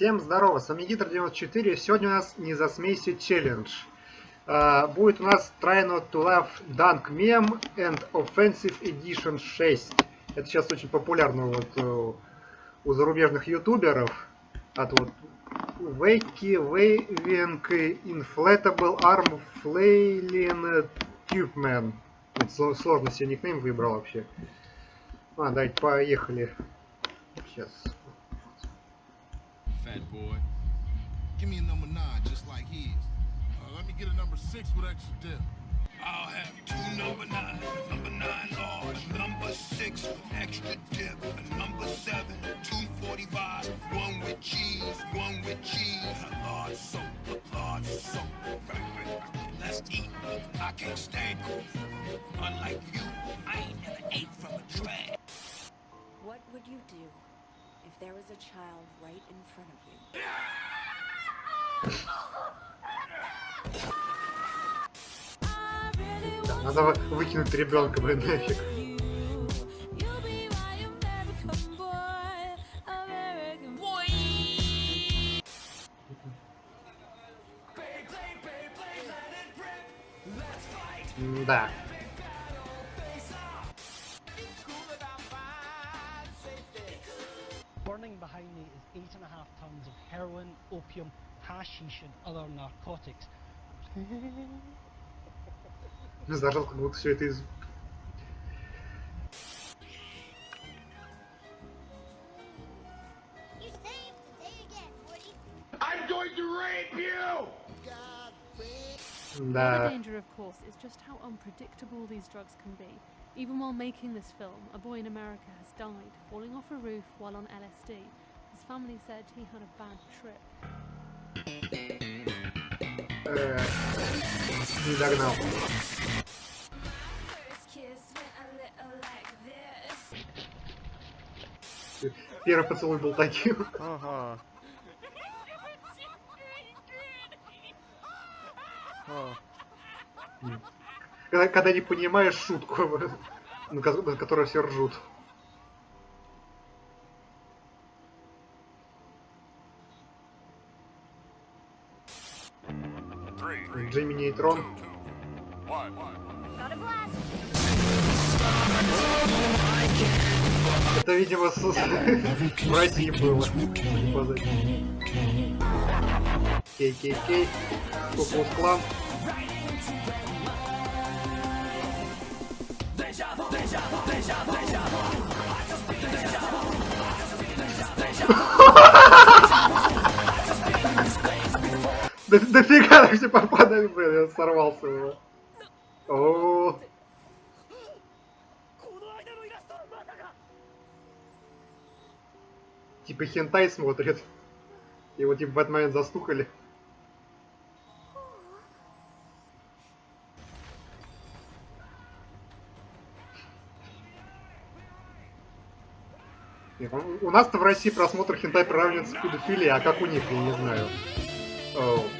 Всем здорово, с вами Гитр94, сегодня у нас не засмейся челлендж. Uh, будет у нас Try Not To Laugh Dunk Meme and Offensive Edition 6. Это сейчас очень популярно вот uh, у зарубежных ютуберов. От вот Вейки, Вейвинг, Inflatable Arm Flailing Tubeman. Сложно себе никнейм выбрал вообще. А, давайте поехали. Сейчас. Fat boy. Give me a number nine, just like his. Uh, let me get a number six with extra dip. I'll have two number number nine large, number six with extra dip, a number seven, two forty-five, one with cheese, one with cheese, a large soap, a large soap. Let's eat. I can't stand cold. Unlike you, I ain't never ate from a. What would you do there was a child right in front of you? Надо выкинуть ребенка, блин, нафиг. Да. is eight and a half tons of heroin, opium, hashish and other narcotics. Зажал, как будто все это из... The danger, of course, is just how unpredictable these drugs can be. Even while making this film, a boy in America has died, falling off a roof while on LSD. His family said he had a bad trip. Не догнал. Первый поцелуй был таким. Ага. Когда, когда не понимаешь шутку, на которую все ржут. Джимми Нейтрон. Это, видимо, с братьей было. Кей-кей-кей. Куклус Клан. Да дофига так все попадает, блин, я сорвался его. О, Типа хентай смотрит. Его типа в этот момент застукали. У нас-то в России просмотр хентай приравнивается к педофилии, а как у них, я не знаю. Oh.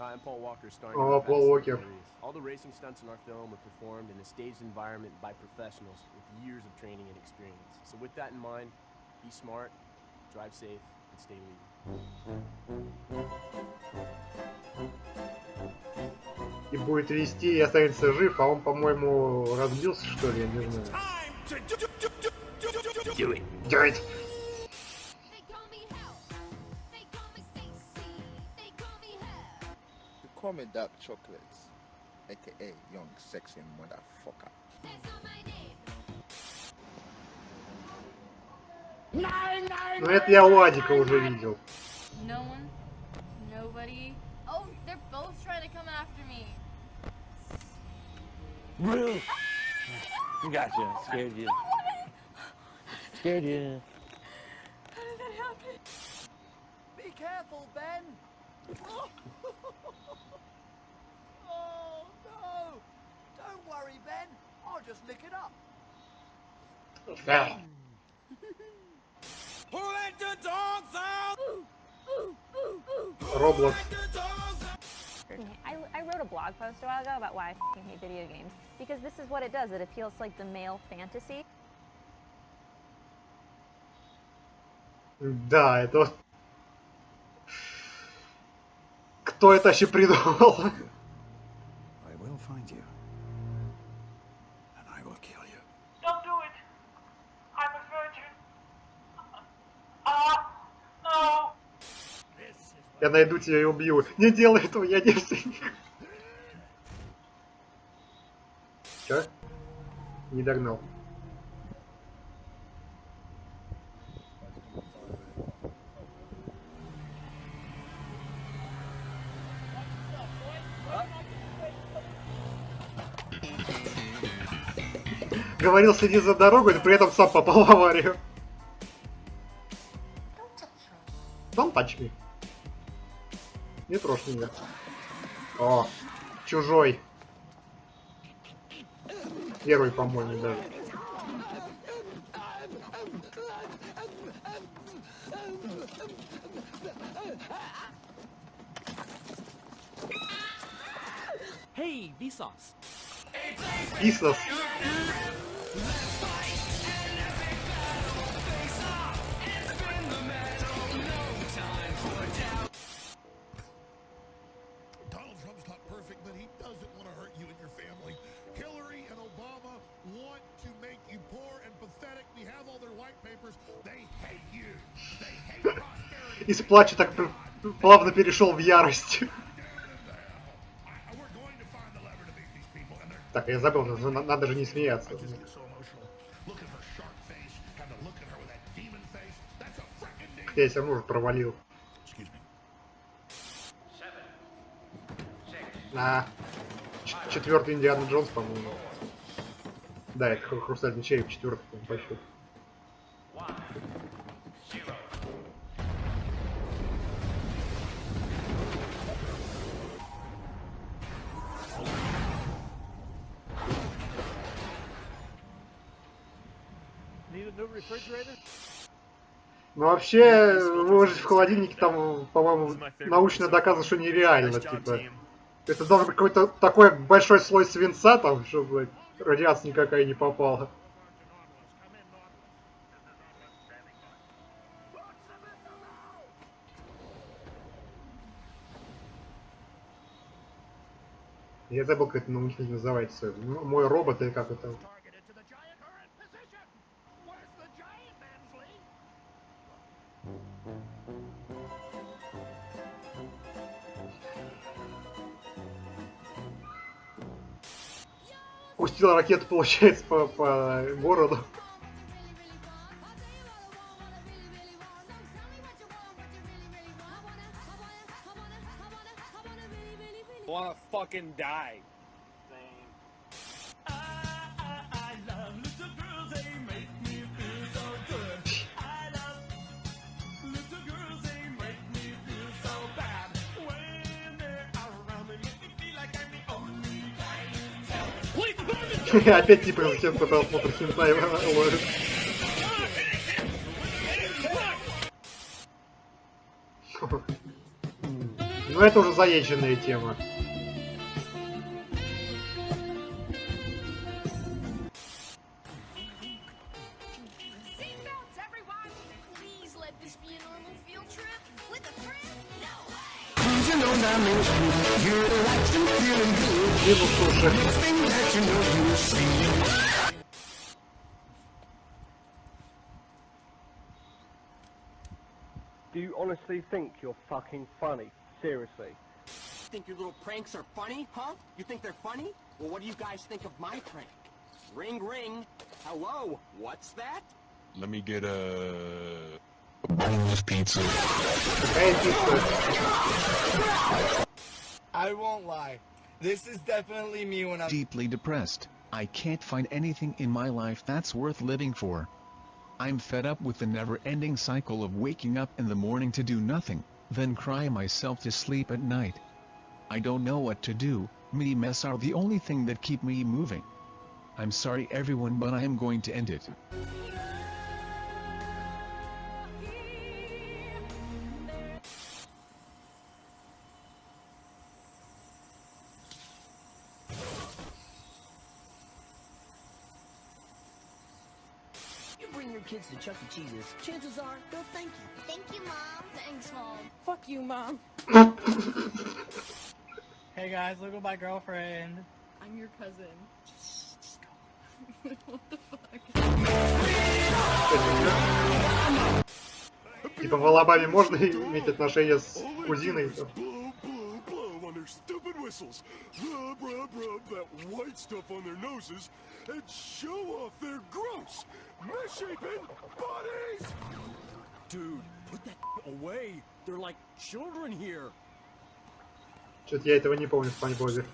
Hi, I'm Paul Walker, starring oh, in Paul Walker. All the racing stunts in our film were performed in a staged environment by professionals with years of training and experience. So with that in mind, be smart, drive safe, and stay legal. И будет вести и останется жив, а он, по-моему, разбился, что ли, я не знаю. Do it. Do it. call me dark chocolates, aka young sexy motherfucker. Ну это я у Адика уже видел. No one, nobody. Oh, they're both trying to come after me. Really? Gotcha. Scared you. Scared you. How did that happen? Be careful, Ben. Да. Who let the dogs out? Роблокс. I, I wrote a blog post a while ago about why I f***ing hate video games. Because this is what it does. It appeals to like the male fantasy. Да, это вот... Кто это вообще придумал? Я найду тебя и убью. Не делай этого, я девственник. Чё? Не догнал. Говорил, следи за дорогой, но при этом сам попал в аварию. Don't touch me. Не трожь меня. О, чужой. Первый, по-моему, даже. Hey, Vsauce. Писос. Из плача так плавно перешел в ярость. Так, я забыл, на- надо же не смеяться. Я все равно уже провалил. А, ч- четвертый Индиана Джонс, по-моему. Да, это хру- хрустальный череп, четвертый по счету. Ну вообще, выложить в холодильнике там, по-моему, научно доказано, что нереально, типа. Это должен быть какой-то такой большой слой свинца там, чтобы радиация никакая не попала. Я забыл, как это на них называется. М- Мой робот или как это. Пустил ракету, получается, по, по городу. Wanna fucking die. Опять типа всем по просмотру хентай ловит. Ну это уже заезженная тема. Seatbelts, everyone! think you're fucking funny. Seriously. Think your little pranks are funny, huh? You think they're funny? Well, what do you guys think of my prank? Ring, ring. Hello, what's that? Let me get a... a boneless pizza. I won't lie. This is definitely me when I'm... Deeply depressed. I can't find anything in my life that's worth living for. I'm fed up with the never-ending cycle of waking up in the morning to do nothing, then cry myself to sleep at night. I don't know what to do, me mess are the only thing that keep me moving. I'm sorry everyone but I am going to end it. To Chuck E. Cheese's, chances are they'll thank you. Thank you, Mom. Thanks, Mom. Fuck you, mom. hey guys, look at my girlfriend. I'm your cousin. what the fuck? Типа в Алабаме можно иметь отношения с кузиной? Blow, whistles. Rub, rub, rub that white stuff on their noses and show off their gross, misshapen bodies! Dude, put that away. They're like children here. Что-то я этого не помню в Спанч Бобе.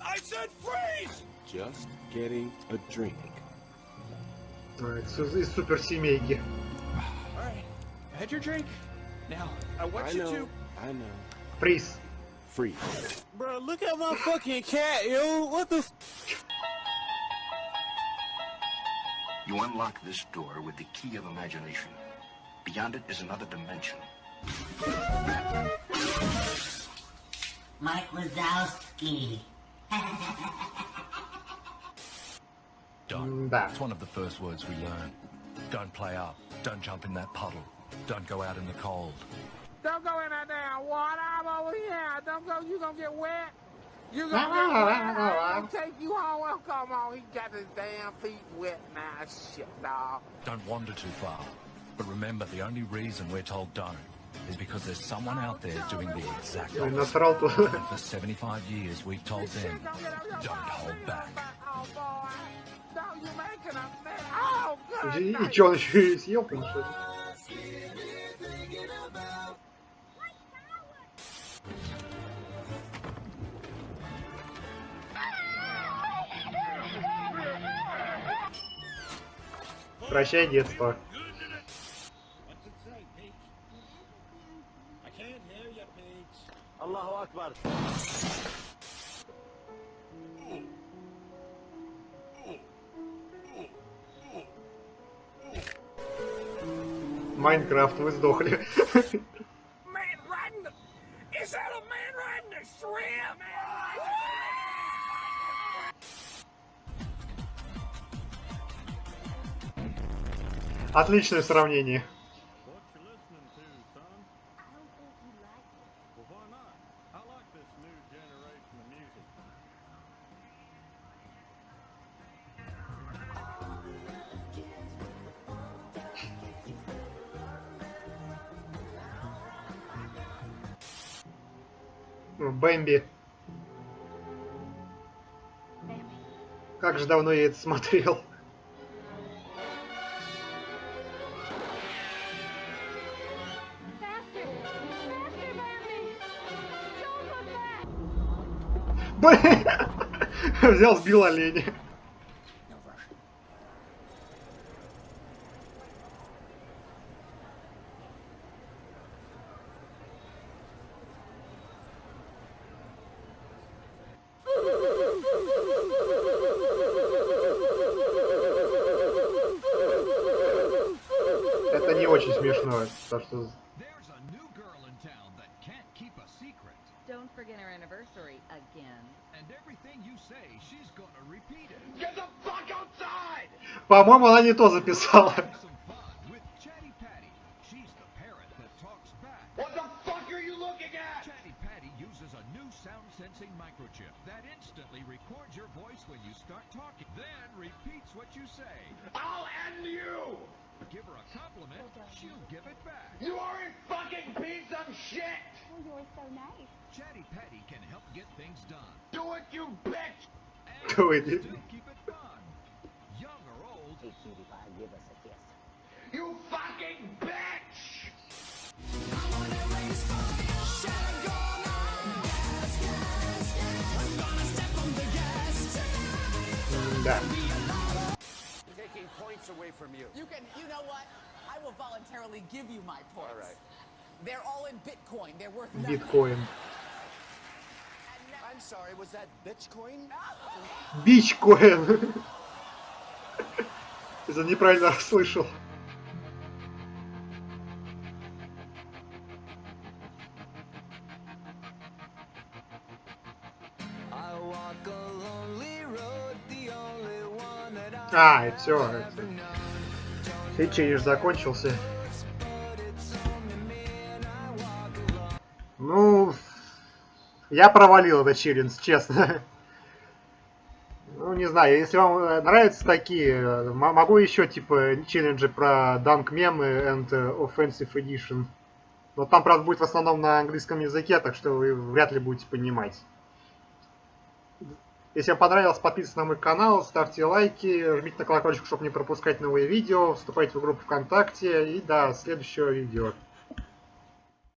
I said freeze! Just getting a drink. А, Из из суперсемейки. Alright, had your drink. Now, I want I you know, to. I know. Приз. Free. Bro, look at my fucking cat, yo. What the? F You unlock this door with the key of imagination. Beyond it is another dimension. Mike Wazowski. Don't. Mm, да. It's one of the first words we learn. Don't play up. Don't jump in that puddle. Don't go out in the cold. Don't go in that around water. I'm over here. Don't go. You gonna get wet. You gonna no, get wet. No, no, I no. take you home. Oh, come on. He got his damn feet wet now. Shit, dog. Don't wander too far. But remember, the only reason we're told don't is because there's someone out there doing the exact opposite. for 75 years, we've told them, don't hold back. Oh, boy. No, you're making a mess. Oh, good. Night. John Hughes, you're Прощай, детство. Майнкрафт, вы сдохли. Отличное сравнение. Бэмби. Как же давно я это смотрел. Блин! Взял, сбил оленя. Это не очень смешно, так что Don't forget our anniversary again. And everything you say, she's gonna repeat it. Get the fuck outside! По-моему, она не то записала. With Chatty Patty. She's the parrot that talks back. What the fuck are you looking at? Chatty Patty uses a new sound sensing microchip that instantly records your voice when you start talking, then repeats what you say. I'll end you! Give her a compliment, she'll give it back. You are a fucking piece of shit! So nice. Chatty Patty can help get things done. Do it, you bitch! Do it. Still keep it fun. Young or old. Hey, cutie pie, give us a kiss. You fucking bitch! Да. Taking points away from you. You can, you know what? I will voluntarily give you my points. All right. Биткоин. And sorry, was that Bitcoin? Бичкоин. Из-за неправильно расслышал. А, и все. Челлендж закончился. Я провалил этот челлендж, честно. Ну, не знаю, если вам э, нравятся такие, э, могу еще, типа, челленджи про Dunk Meme and Offensive Edition. Но там, правда, будет в основном на английском языке, так что вы вряд ли будете понимать. Если вам понравилось, подписывайтесь на мой канал, ставьте лайки, жмите на колокольчик, чтобы не пропускать новые видео, вступайте в группу ВКонтакте и до следующего видео.